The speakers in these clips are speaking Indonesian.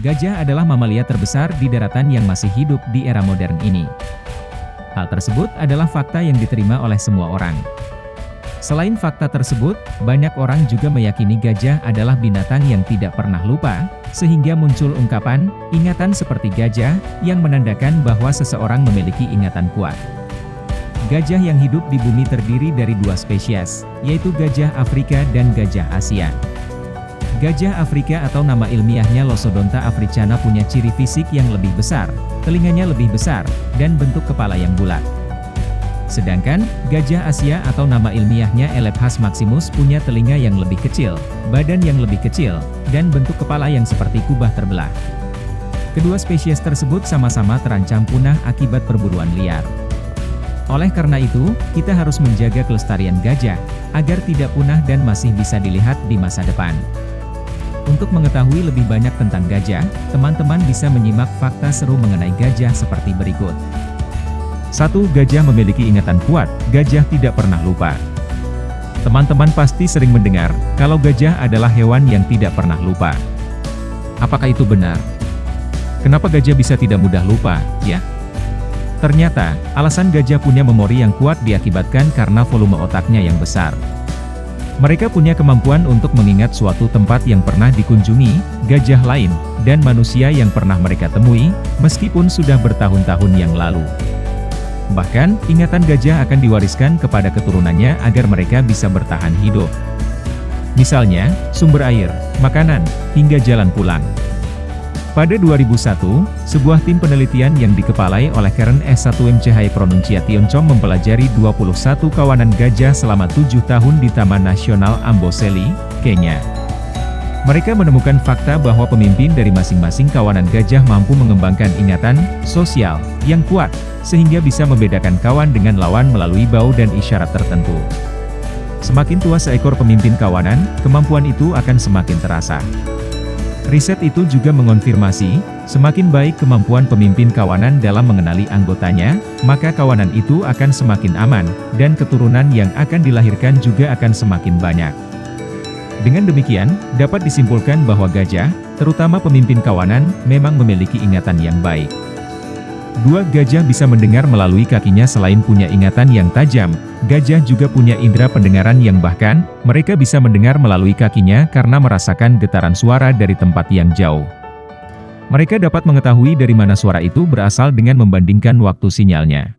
Gajah adalah mamalia terbesar di daratan yang masih hidup di era modern ini. Hal tersebut adalah fakta yang diterima oleh semua orang. Selain fakta tersebut, banyak orang juga meyakini gajah adalah binatang yang tidak pernah lupa, sehingga muncul ungkapan, ingatan seperti gajah, yang menandakan bahwa seseorang memiliki ingatan kuat. Gajah yang hidup di bumi terdiri dari dua spesies, yaitu gajah Afrika dan gajah Asia. Gajah Afrika atau nama ilmiahnya Losodonta africana punya ciri fisik yang lebih besar, telinganya lebih besar, dan bentuk kepala yang bulat. Sedangkan, gajah Asia atau nama ilmiahnya Elephas maximus punya telinga yang lebih kecil, badan yang lebih kecil, dan bentuk kepala yang seperti kubah terbelah. Kedua spesies tersebut sama-sama terancam punah akibat perburuan liar. Oleh karena itu, kita harus menjaga kelestarian gajah, agar tidak punah dan masih bisa dilihat di masa depan. Untuk mengetahui lebih banyak tentang gajah, teman-teman bisa menyimak fakta seru mengenai gajah seperti berikut. 1. Gajah memiliki ingatan kuat, gajah tidak pernah lupa. Teman-teman pasti sering mendengar, kalau gajah adalah hewan yang tidak pernah lupa. Apakah itu benar? Kenapa gajah bisa tidak mudah lupa, ya? Ternyata, alasan gajah punya memori yang kuat diakibatkan karena volume otaknya yang besar. Mereka punya kemampuan untuk mengingat suatu tempat yang pernah dikunjungi, gajah lain, dan manusia yang pernah mereka temui, meskipun sudah bertahun-tahun yang lalu. Bahkan, ingatan gajah akan diwariskan kepada keturunannya agar mereka bisa bertahan hidup. Misalnya, sumber air, makanan, hingga jalan pulang. Pada 2001, sebuah tim penelitian yang dikepalai oleh Karen S1M Cahaya Pronunciation mempelajari 21 kawanan gajah selama 7 tahun di Taman Nasional Amboseli, Kenya. Mereka menemukan fakta bahwa pemimpin dari masing-masing kawanan gajah mampu mengembangkan ingatan sosial yang kuat, sehingga bisa membedakan kawan dengan lawan melalui bau dan isyarat tertentu. Semakin tua seekor pemimpin kawanan, kemampuan itu akan semakin terasa. Riset itu juga mengonfirmasi, semakin baik kemampuan pemimpin kawanan dalam mengenali anggotanya, maka kawanan itu akan semakin aman, dan keturunan yang akan dilahirkan juga akan semakin banyak. Dengan demikian, dapat disimpulkan bahwa gajah, terutama pemimpin kawanan, memang memiliki ingatan yang baik. Dua gajah bisa mendengar melalui kakinya selain punya ingatan yang tajam, gajah juga punya indera pendengaran yang bahkan, mereka bisa mendengar melalui kakinya karena merasakan getaran suara dari tempat yang jauh. Mereka dapat mengetahui dari mana suara itu berasal dengan membandingkan waktu sinyalnya.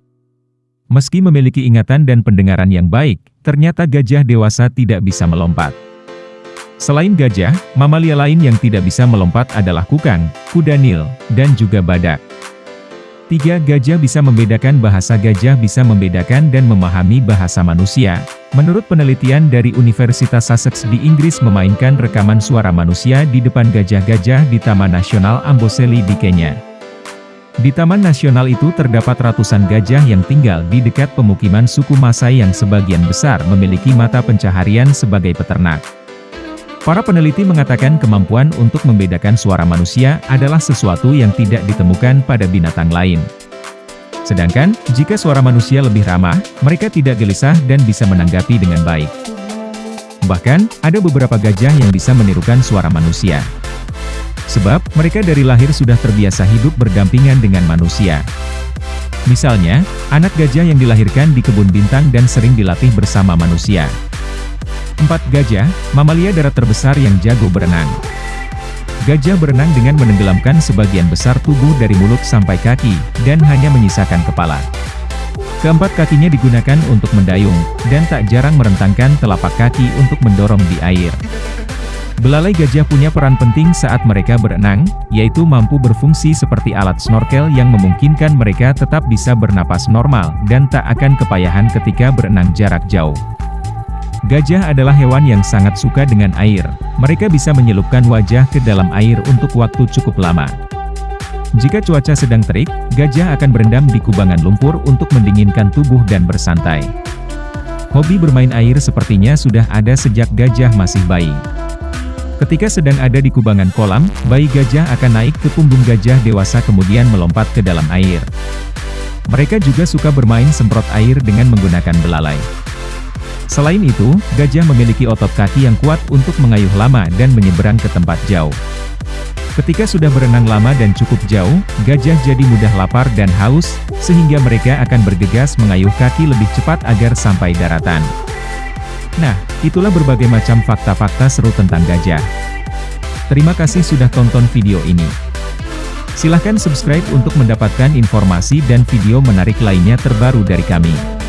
Meski memiliki ingatan dan pendengaran yang baik, ternyata gajah dewasa tidak bisa melompat. Selain gajah, mamalia lain yang tidak bisa melompat adalah kukang, kuda nil, dan juga badak. Tiga gajah bisa membedakan bahasa gajah bisa membedakan dan memahami bahasa manusia. Menurut penelitian dari Universitas Sussex di Inggris memainkan rekaman suara manusia di depan gajah-gajah di Taman Nasional Amboseli di Kenya. Di Taman Nasional itu terdapat ratusan gajah yang tinggal di dekat pemukiman suku Masai yang sebagian besar memiliki mata pencaharian sebagai peternak. Para peneliti mengatakan kemampuan untuk membedakan suara manusia adalah sesuatu yang tidak ditemukan pada binatang lain. Sedangkan, jika suara manusia lebih ramah, mereka tidak gelisah dan bisa menanggapi dengan baik. Bahkan, ada beberapa gajah yang bisa menirukan suara manusia. Sebab, mereka dari lahir sudah terbiasa hidup berdampingan dengan manusia. Misalnya, anak gajah yang dilahirkan di kebun bintang dan sering dilatih bersama manusia. 4. Gajah, mamalia darat terbesar yang jago berenang. Gajah berenang dengan menenggelamkan sebagian besar tubuh dari mulut sampai kaki, dan hanya menyisakan kepala. Keempat kakinya digunakan untuk mendayung, dan tak jarang merentangkan telapak kaki untuk mendorong di air. Belalai gajah punya peran penting saat mereka berenang, yaitu mampu berfungsi seperti alat snorkel yang memungkinkan mereka tetap bisa bernapas normal, dan tak akan kepayahan ketika berenang jarak jauh. Gajah adalah hewan yang sangat suka dengan air. Mereka bisa menyelupkan wajah ke dalam air untuk waktu cukup lama. Jika cuaca sedang terik, gajah akan berendam di kubangan lumpur untuk mendinginkan tubuh dan bersantai. Hobi bermain air sepertinya sudah ada sejak gajah masih bayi. Ketika sedang ada di kubangan kolam, bayi gajah akan naik ke punggung gajah dewasa kemudian melompat ke dalam air. Mereka juga suka bermain semprot air dengan menggunakan belalai. Selain itu, gajah memiliki otot kaki yang kuat untuk mengayuh lama dan menyeberang ke tempat jauh. Ketika sudah berenang lama dan cukup jauh, gajah jadi mudah lapar dan haus, sehingga mereka akan bergegas mengayuh kaki lebih cepat agar sampai daratan. Nah, itulah berbagai macam fakta-fakta seru tentang gajah. Terima kasih sudah tonton video ini. Silahkan subscribe untuk mendapatkan informasi dan video menarik lainnya terbaru dari kami.